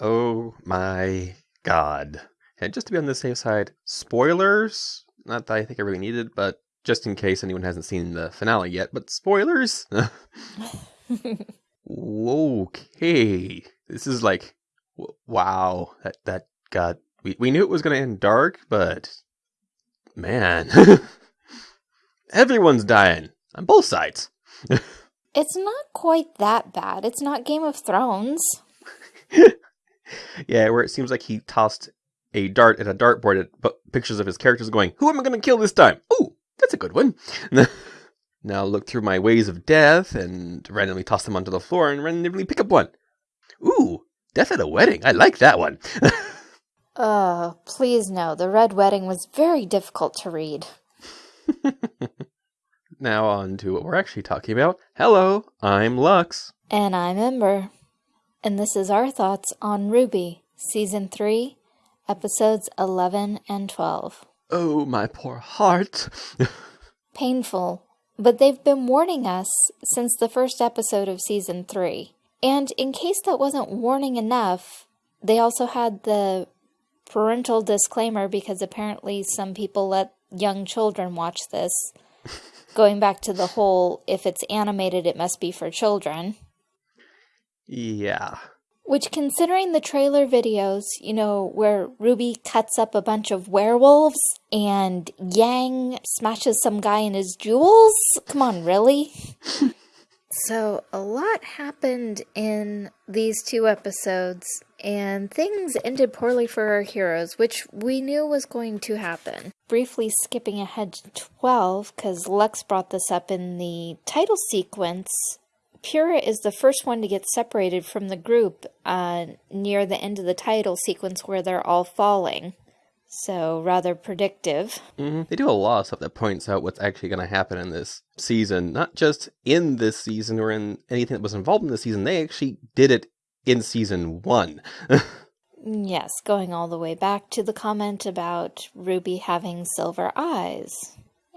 Oh my god. And just to be on the safe side, spoilers. Not that I think I really needed, but just in case anyone hasn't seen the finale yet, but spoilers. okay. This is like wow. That that got we, we knew it was going to end dark, but man. Everyone's dying on both sides. it's not quite that bad. It's not Game of Thrones. Yeah, where it seems like he tossed a dart at a dartboard at pictures of his characters going, Who am I going to kill this time? Ooh, that's a good one. now look through my ways of death and randomly toss them onto the floor and randomly pick up one. Ooh, death at a wedding. I like that one. uh, please no. The Red Wedding was very difficult to read. now on to what we're actually talking about. Hello, I'm Lux. And I'm Ember. And this is our thoughts on RWBY, Season 3, Episodes 11 and 12. Oh, my poor heart. Painful, but they've been warning us since the first episode of Season 3. And in case that wasn't warning enough, they also had the parental disclaimer because apparently some people let young children watch this. Going back to the whole if it's animated, it must be for children. Yeah. Which, considering the trailer videos, you know, where Ruby cuts up a bunch of werewolves and Yang smashes some guy in his jewels? Come on, really? so, a lot happened in these two episodes, and things ended poorly for our heroes, which we knew was going to happen. Briefly skipping ahead to 12, because Lux brought this up in the title sequence, Pyrrha is the first one to get separated from the group uh, near the end of the title sequence where they're all falling. So, rather predictive. Mm-hmm. They do a lot of stuff that points out what's actually going to happen in this season. Not just in this season or in anything that was involved in the season, they actually did it in season one. yes, going all the way back to the comment about Ruby having silver eyes,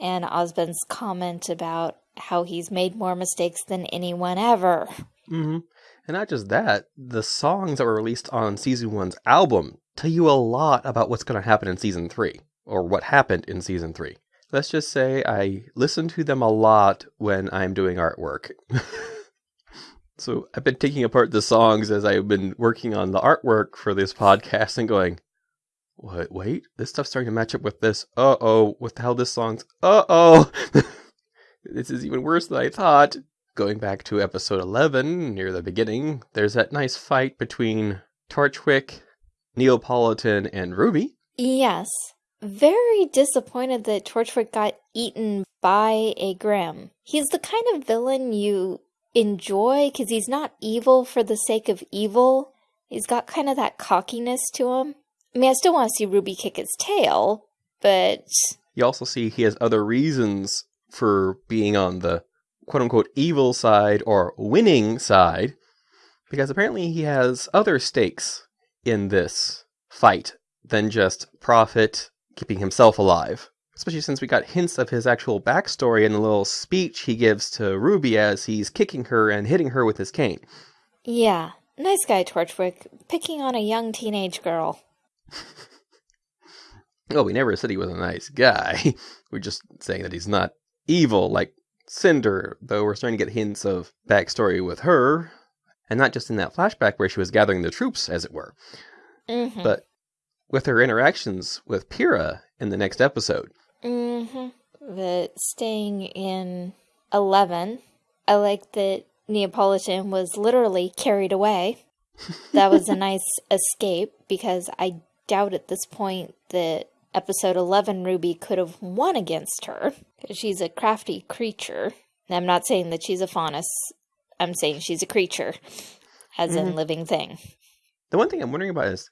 and Ozpin's comment about how he's made more mistakes than anyone ever. Mm-hmm. And not just that, the songs that were released on season one's album tell you a lot about what's going to happen in season three, or what happened in season three. Let's just say I listen to them a lot when I'm doing artwork. so I've been taking apart the songs as I've been working on the artwork for this podcast and going, what, wait, this stuff's starting to match up with this. Uh oh, what the hell this song's? Uh oh. this is even worse than I thought. Going back to episode 11, near the beginning, there's that nice fight between Torchwick, Neopolitan, and Ruby. Yes. Very disappointed that Torchwick got eaten by a Grimm. He's the kind of villain you enjoy because he's not evil for the sake of evil. He's got kind of that cockiness to him. I mean, I still want to see Ruby kick his tail, but. You also see he has other reasons for being on the quote unquote evil side or winning side, because apparently he has other stakes in this fight than just profit keeping himself alive. Especially since we got hints of his actual backstory in the little speech he gives to Ruby as he's kicking her and hitting her with his cane. Yeah, nice guy, Torchwick, picking on a young teenage girl. oh, we never said he was a nice guy. We're just saying that he's not evil like Cinder, though we're starting to get hints of backstory with her, and not just in that flashback where she was gathering the troops, as it were, mm-hmm. but with her interactions with Pyrrha in the next episode. Mm-hmm. But staying in 11, I like that Neopolitan was literally carried away. that was a nice escape because I doubt at this point that episode 11 Ruby could have won against her. Because she's a crafty creature. I'm not saying that she's a faunus. I'm saying she's a creature, as mm-hmm. in living thing. The one thing I'm wondering about is,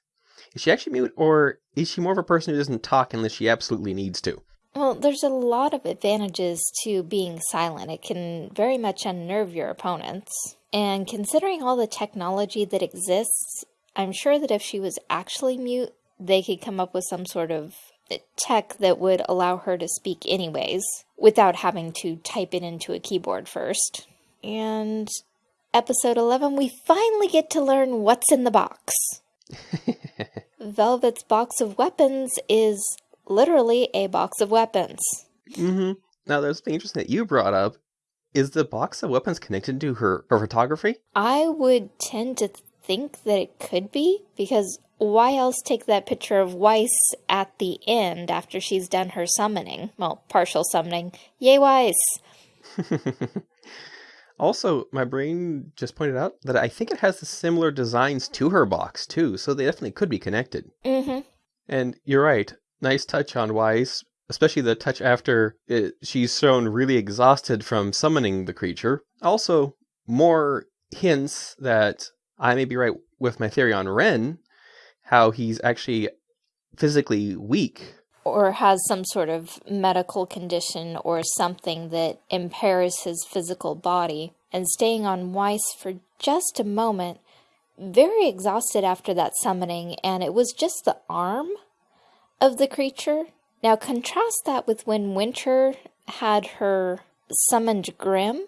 is she actually mute, or is she more of a person who doesn't talk unless she absolutely needs to? Well, there's a lot of advantages to being silent. It can very much unnerve your opponents. And considering all the technology that exists, I'm sure that if she was actually mute, they could come up with some sort of tech that would allow her to speak anyways without having to type it into a keyboard first. And episode 11, we finally get to learn what's in the box. Velvet's box of weapons is literally a box of weapons. mm-hmm. Now, there's something interesting that you brought up. Is the box of weapons connected to her, her photography? I would tend to think that it could be, because why else take that picture of Weiss at the end after she's done her summoning? Well, partial summoning. Yay, Weiss! also, my brain just pointed out that I think it has the similar designs to her box, too, so they definitely could be connected. Mm-hmm. And you're right. Nice touch on Weiss, especially the touch after it, she's shown really exhausted from summoning the creature. Also, more hints that I may be right with my theory on Ren, how he's actually physically weak. Or has some sort of medical condition or something that impairs his physical body. And staying on Weiss for just a moment, very exhausted after that summoning, and it was just the arm of the creature. Now contrast that with when Winter had her summoned Grimm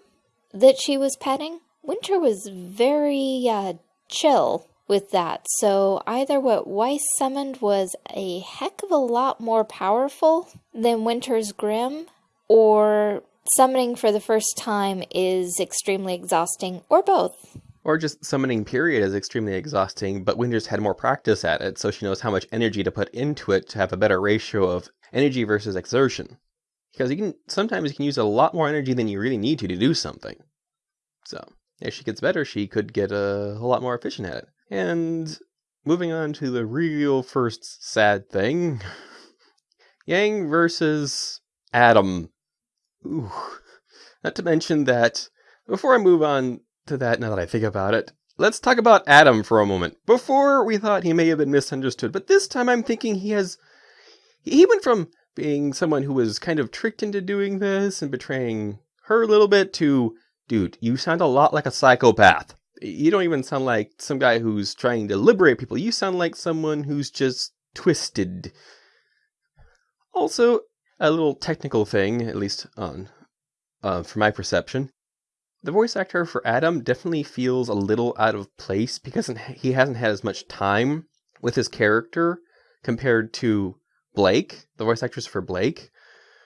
that she was petting. Winter was very uh, chill with that. So either what Weiss summoned was a heck of a lot more powerful than Winter's Grimm, or summoning for the first time is extremely exhausting, or both. Or just summoning period is extremely exhausting, but Winter's had more practice at it, so she knows how much energy to put into it to have a better ratio of energy versus exertion. Because you can sometimes you can use a lot more energy than you really need to to do something. So as she gets better, she could get a whole lot more efficient at it. And moving on to the real first sad thing Yang versus Adam. Ooh. Not to mention that, before I move on to that, now that I think about it, let's talk about Adam for a moment. Before we thought he may have been misunderstood, but this time I'm thinking he has. He went from being someone who was kind of tricked into doing this and betraying her a little bit to, dude, you sound a lot like a psychopath. You don't even sound like some guy who's trying to liberate people. You sound like someone who's just twisted. Also, a little technical thing, at least on uh, from my perception. The voice actor for Adam definitely feels a little out of place because he hasn't had as much time with his character compared to Blake, the voice actress for Blake,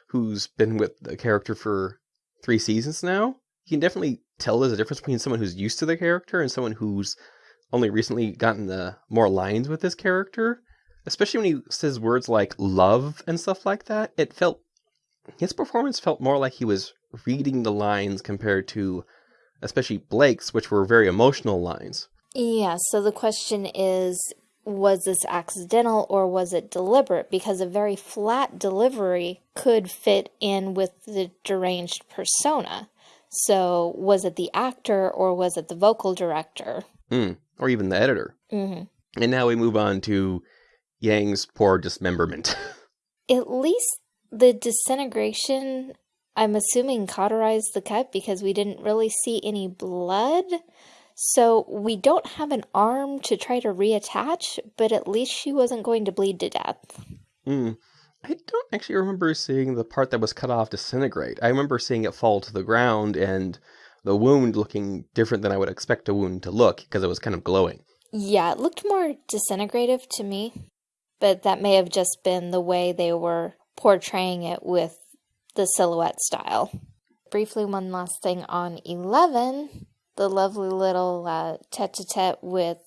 who's been with the character for three seasons now. You can definitely tell there's a difference between someone who's used to the character and someone who's only recently gotten the more lines with this character. Especially when he says words like love and stuff like that. It felt his performance felt more like he was reading the lines compared to especially Blake's, which were very emotional lines. Yeah, so the question is was this accidental or was it deliberate? Because a very flat delivery could fit in with the deranged persona. So, was it the actor or was it the vocal director? Mm, or even the editor. Mm-hmm. And now we move on to Yang's poor dismemberment. At least the disintegration, I'm assuming, cauterized the cut because we didn't really see any blood. So we don't have an arm to try to reattach, but at least she wasn't going to bleed to death. Mm. I don't actually remember seeing the part that was cut off disintegrate. I remember seeing it fall to the ground and the wound looking different than I would expect a wound to look because it was kind of glowing. Yeah, it looked more disintegrative to me, but that may have just been the way they were portraying it with the silhouette style. Briefly, one last thing on 11 the lovely little uh, tete a tete with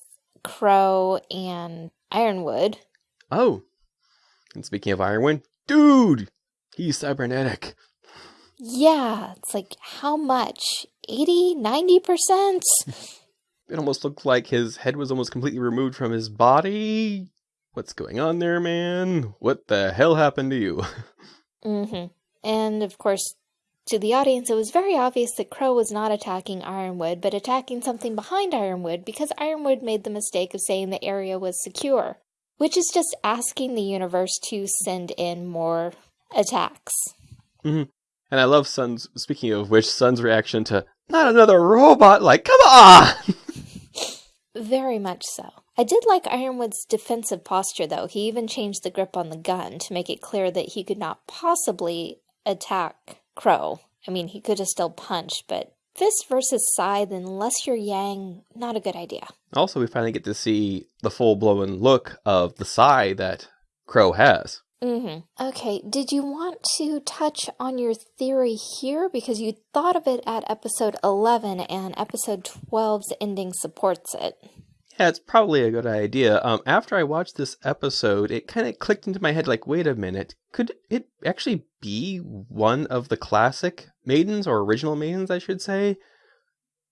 Qrow and Ironwood. Oh, and speaking of Ironwood, dude, he's cybernetic. Yeah, it's like how much? 80, 90%? it almost looked like his head was almost completely removed from his body. What's going on there, man? What the hell happened to you? mm-hmm. And of course, to the audience, it was very obvious that Qrow was not attacking Ironwood, but attacking something behind Ironwood because Ironwood made the mistake of saying the area was secure, which is just asking the universe to send in more attacks. Mm-hmm. And I love Sun's, speaking of which, Sun's reaction to, not another robot, like, come on! Very much so. I did like Ironwood's defensive posture, though. He even changed the grip on the gun to make it clear that he could not possibly attack Qrow. I mean, he could have still punched, but fist versus scythe, unless you're Yang, not a good idea. Also, we finally get to see the full blown look of the sai that Qrow has. Mm-hmm. Okay, did you want to touch on your theory here? Because you thought of it at episode 11, and episode 12's ending supports it. Yeah, it's probably a good idea. Um, after I watched this episode, it kind of clicked into my head like, wait a minute, could it actually be one of the classic maidens, or original maidens, I should say,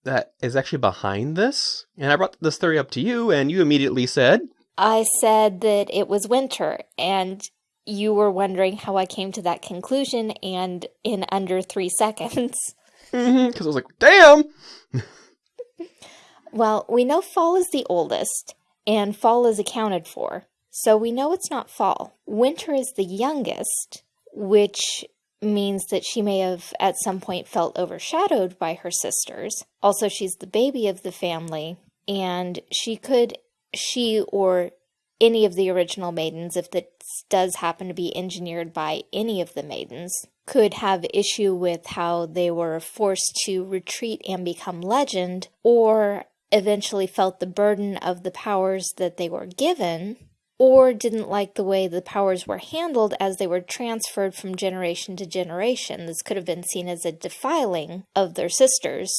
that is actually behind this? And I brought this theory up to you, and you immediately said, I said that it was winter, and you were wondering how I came to that conclusion, and in under three seconds. Because I was like, damn! well, we know fall is the oldest, and fall is accounted for. So we know it's not fall. Winter is the youngest, which means that she may have at some point felt overshadowed by her sisters. Also, she's the baby of the family, and she could, she or any of the original maidens, if this does happen to be engineered by any of the maidens, could have issue with how they were forced to retreat and become legend, or eventually felt the burden of the powers that they were given, or didn't like the way the powers were handled as they were transferred from generation to generation. This could have been seen as a defiling of their sisters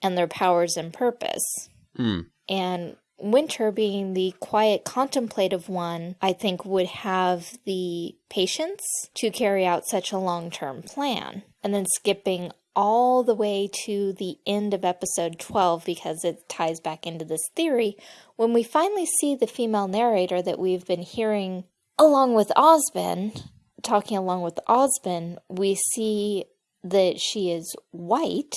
and their powers and purpose. Hmm. And Winter, being the quiet, contemplative one, I think would have the patience to carry out such a long term plan. And then skipping all the way to the end of episode 12 because it ties back into this theory. When we finally see the female narrator that we've been hearing along with Ozpin, talking along with Ozpin, we see that she is white,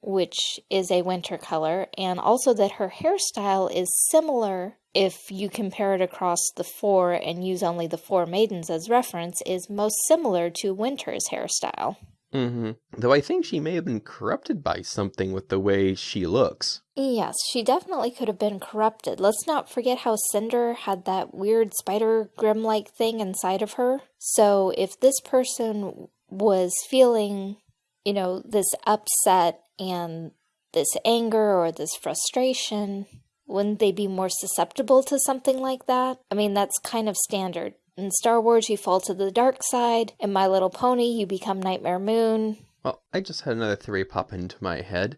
which is a winter color, and also that her hairstyle is similar if you compare it across the four and use only the four maidens as reference, is most similar to Winter's hairstyle. Mm-hmm. Though I think she may have been corrupted by something with the way she looks. Yes, she definitely could have been corrupted. Let's not forget how Cinder had that weird spider Grimm like thing inside of her. So if this person was feeling, you know, this upset and this anger or this frustration, wouldn't they be more susceptible to something like that? I mean, that's kind of standard. In Star Wars, you fall to the dark side. In My Little Pony, you become Nightmare Moon. Well, I just had another theory pop into my head.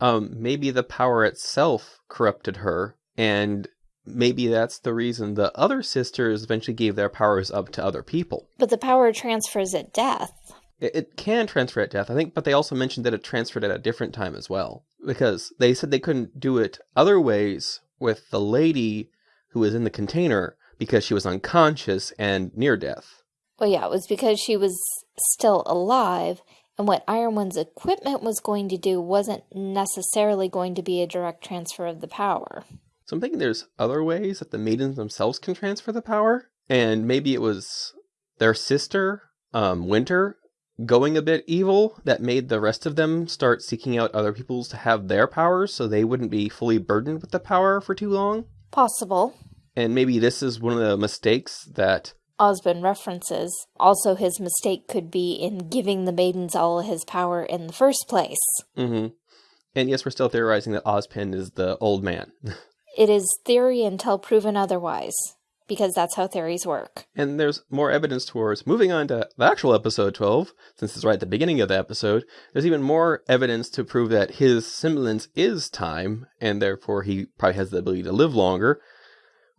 Um, maybe the power itself corrupted her, and maybe that's the reason the other sisters eventually gave their powers up to other people. But the power transfers at death. It, it can transfer at death, I think, but they also mentioned that it transferred at a different time as well. Because they said they couldn't do it other ways with the lady who was in the container because she was unconscious and near death. Well, yeah, it was because she was still alive, and what Ironwood's equipment was going to do wasn't necessarily going to be a direct transfer of the power. So I'm thinking there's other ways that the maidens themselves can transfer the power, and maybe it was their sister, um, Winter, going a bit evil that made the rest of them start seeking out other people's to have their powers so they wouldn't be fully burdened with the power for too long. Possible. And maybe this is one of the mistakes that Ozpin references. Also, his mistake could be in giving the maidens all his power in the first place. Mm-hmm. And yes, we're still theorizing that Ozpin is the old man. it is theory until proven otherwise, because that's how theories work. And there's more evidence towards moving on to the actual episode 12, since it's right at the beginning of the episode. There's even more evidence to prove that his semblance is time, and therefore he probably has the ability to live longer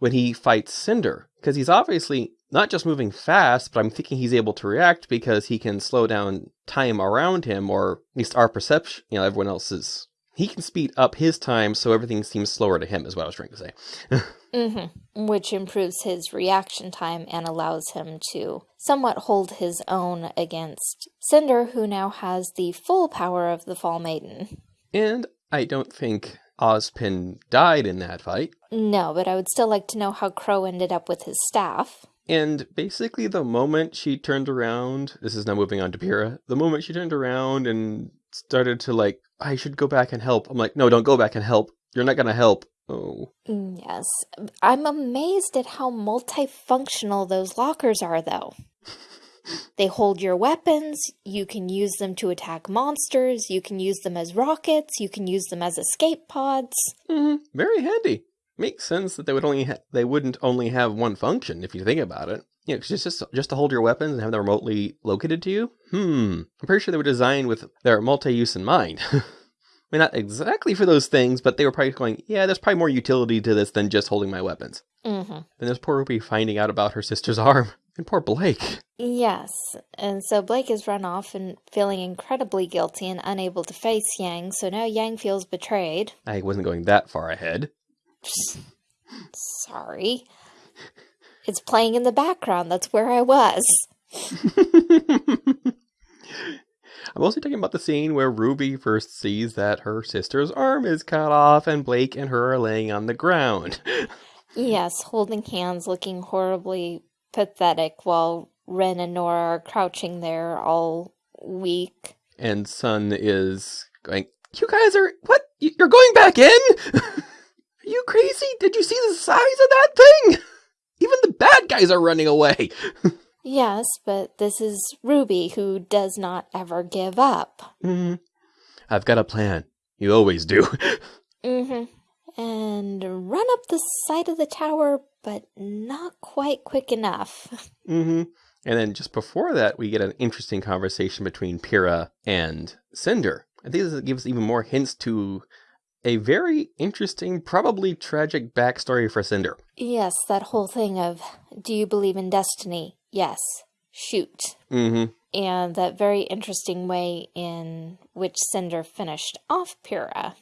when he fights Cinder. Because he's obviously not just moving fast, but I'm thinking he's able to react because he can slow down time around him, or at least our perception, you know, everyone else's. He can speed up his time so everything seems slower to him, is what I was trying to say. mm-hmm. Which improves his reaction time and allows him to somewhat hold his own against Cinder, who now has the full power of the Fall Maiden. And I don't think Ozpin died in that fight. No, but I would still like to know how Qrow ended up with his staff. And basically, the moment she turned around, this is now moving on to Pyrrha, the moment she turned around and started to, like, I should go back and help, I'm like, no, don't go back and help. You're not going to help. Oh. Yes. I'm amazed at how multifunctional those lockers are, though. They hold your weapons. You can use them to attack monsters. You can use them as rockets. You can use them as escape pods. hmm Very handy. Makes sense that they would only ha- they wouldn't only have one function if you think about it. You know, just, just just to hold your weapons and have them remotely located to you. Hmm. I'm pretty sure they were designed with their multi-use in mind. I mean, not exactly for those things, but they were probably going, yeah, there's probably more utility to this than just holding my weapons. Mm-hmm. Then there's poor Ruby finding out about her sister's arm. And poor Blake. Yes, and so Blake is run off and feeling incredibly guilty and unable to face Yang, so now Yang feels betrayed. I wasn't going that far ahead. Sorry. It's playing in the background, that's where I was. I'm mostly talking about the scene where Ruby first sees that her sister's arm is cut off and Blake and her are laying on the ground. Yes, holding hands, looking horribly pathetic while Ren and Nora are crouching there all weak. And Sun is going, You guys are, what? You're going back in? are you crazy? Did you see the size of that thing? Even the bad guys are running away. Yes, but this is Ruby who does not ever give up. hmm I've got a plan. You always do. Mm-hmm. And run up the side of the tower, but not quite quick enough. hmm And then just before that, we get an interesting conversation between Pyrrha and Cinder. I think this gives even more hints to a very interesting, probably tragic backstory for Cinder. Yes, that whole thing of, do you believe in destiny? Yes. Shoot. hmm And that very interesting way in which Cinder finished off Pyrrha.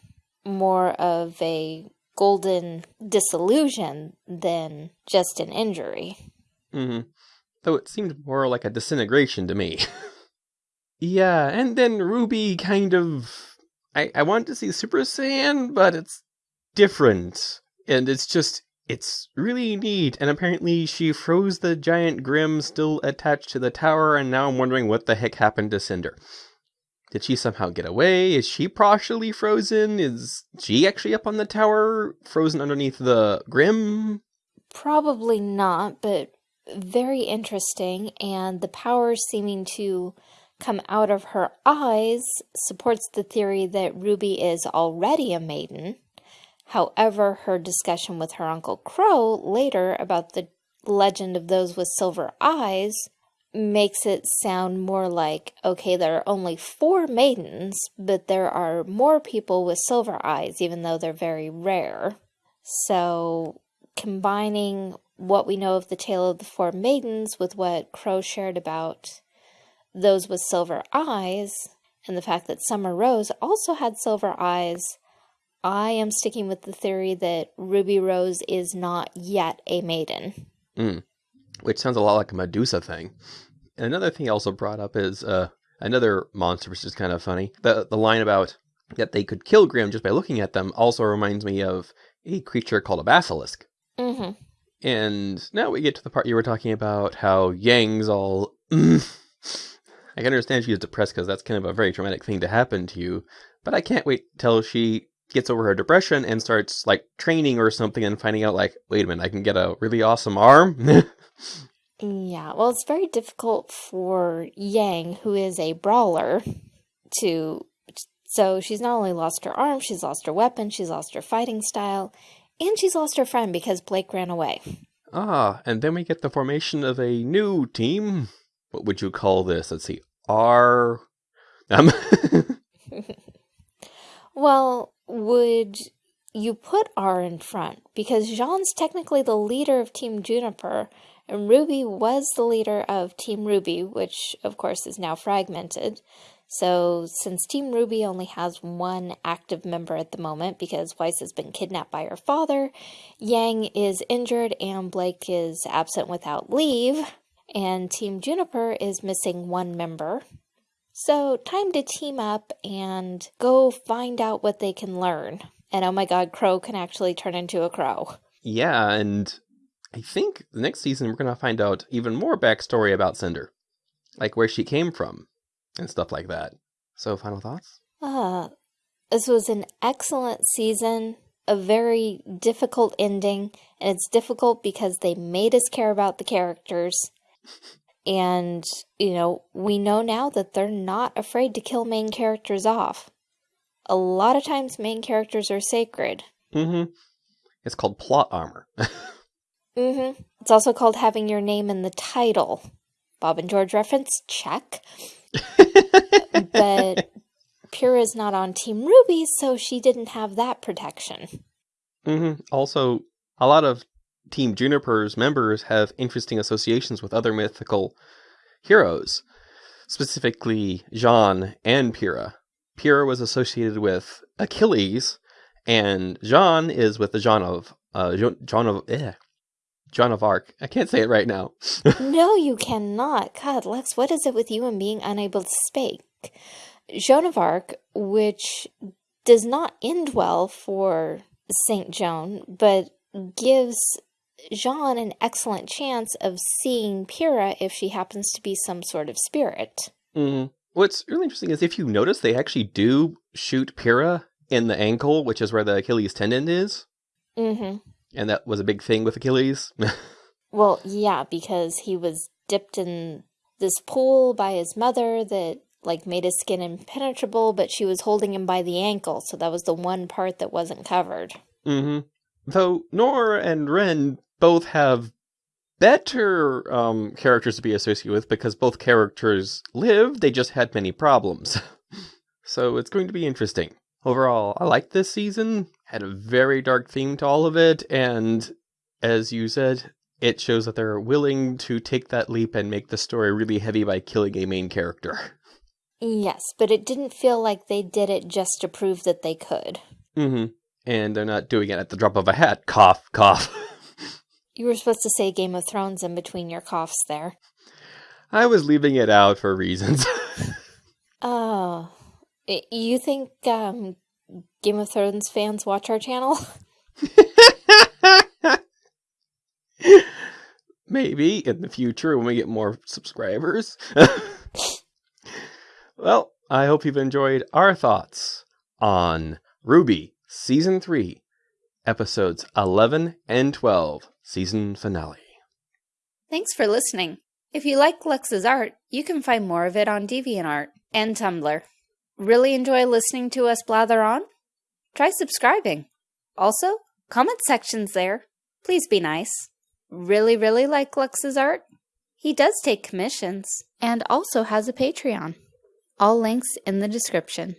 More of a golden disillusion than just an injury. hmm Though it seemed more like a disintegration to me. yeah, and then Ruby kind of. I, I wanted to see Super Saiyan, but it's different. And it's just. It's really neat. And apparently she froze the giant Grimm still attached to the tower, and now I'm wondering what the heck happened to Cinder. Did she somehow get away? Is she partially frozen? Is she actually up on the tower, frozen underneath the Grimm? Probably not, but very interesting. And the power seeming to come out of her eyes supports the theory that Ruby is already a maiden. However, her discussion with her Uncle Qrow later about the legend of those with silver eyes makes it sound more like okay, there are only four maidens, but there are more people with silver eyes, even though they're very rare. So, combining what we know of the tale of the four maidens with what Qrow shared about those with silver eyes, and the fact that Summer Rose also had silver eyes, I am sticking with the theory that Ruby Rose is not yet a maiden. Mm. Which sounds a lot like a Medusa thing. And another thing he also brought up is uh, another monster, which is kind of funny. The the line about that they could kill Grimm just by looking at them also reminds me of a creature called a basilisk. Mm-hmm. And now we get to the part you were talking about how Yang's all. I can understand she's depressed because that's kind of a very traumatic thing to happen to you. But I can't wait till she gets over her depression and starts like training or something and finding out like, wait a minute, I can get a really awesome arm. Yeah, well, it's very difficult for Yang, who is a brawler, to. So she's not only lost her arm, she's lost her weapon, she's lost her fighting style, and she's lost her friend because Blake ran away. ah, and then we get the formation of a new team. What would you call this? Let's see. R. Um, Well, would you put R in front? Because Jaune's technically the leader of Team JNPR, and Ruby was the leader of Team RWBY, which of course is now fragmented. So, since Team RWBY only has one active member at the moment because Weiss has been kidnapped by her father, Yang is injured and Blake is absent without leave, and Team JNPR is missing one member. So, time to team up and go find out what they can learn. And oh my god, Qrow can actually turn into a crow. yeah, and I think the next season we're going to find out even more backstory about Cinder. Like where she came from and stuff like that. So, final thoughts? Ah, this was an excellent season, a very difficult ending, and it's difficult because they made us care about the characters. And, you know, we know now that they're not afraid to kill main characters off. A lot of times, main characters are sacred. Mm-hmm. It's called plot armor. mm-hmm. It's also called having your name in the title. Bob and George reference, check. but Pyrrha's not on Team RWBY, so she didn't have that protection. Mm-hmm. Also, a lot of Team JNPR's members have interesting associations with other mythical heroes, specifically Jaune and Pyrrha. Pyrrha was associated with Achilles, and Jaune is with the Jean of uh, John of eh, Joan of Arc. I can't say it right now. no, you cannot. God, Lex, what is it with you and being unable to speak? Joan of Arc, which does not end well for Saint Joan, but gives Jaune an excellent chance of seeing Pyrrha if she happens to be some sort of spirit. Mm. What's really interesting is if you notice, they actually do shoot Pyrrha in the ankle, which is where the Achilles tendon is. Mm-hmm. And that was a big thing with Achilles. well, yeah, because he was dipped in this pool by his mother that like made his skin impenetrable, but she was holding him by the ankle, so that was the one part that wasn't covered. Mm-hmm. Though Nora and Ren both have better um, characters to be associated with because both characters live, they just had many problems. so it's going to be interesting. Overall, I like this season. Had a very dark theme to all of it, and as you said, it shows that they're willing to take that leap and make the story really heavy by killing a main character. Yes, but it didn't feel like they did it just to prove that they could. Mm-hmm. And they're not doing it at the drop of a hat. Cough, cough. you were supposed to say Game of Thrones in between your coughs there. I was leaving it out for reasons. oh. You think um, Game of Thrones fans watch our channel? Maybe in the future when we get more subscribers. Well, I hope you've enjoyed our thoughts on RWBY Season 3, Episodes 11 and 12, Season Finale. Thanks for listening. If you like Lux's art, you can find more of it on DeviantArt and Tumblr. Really enjoy listening to us blather on? Try subscribing. Also, comment sections there. Please be nice. Really, really like Lux's art? He does take commissions and also has a Patreon. All links in the description.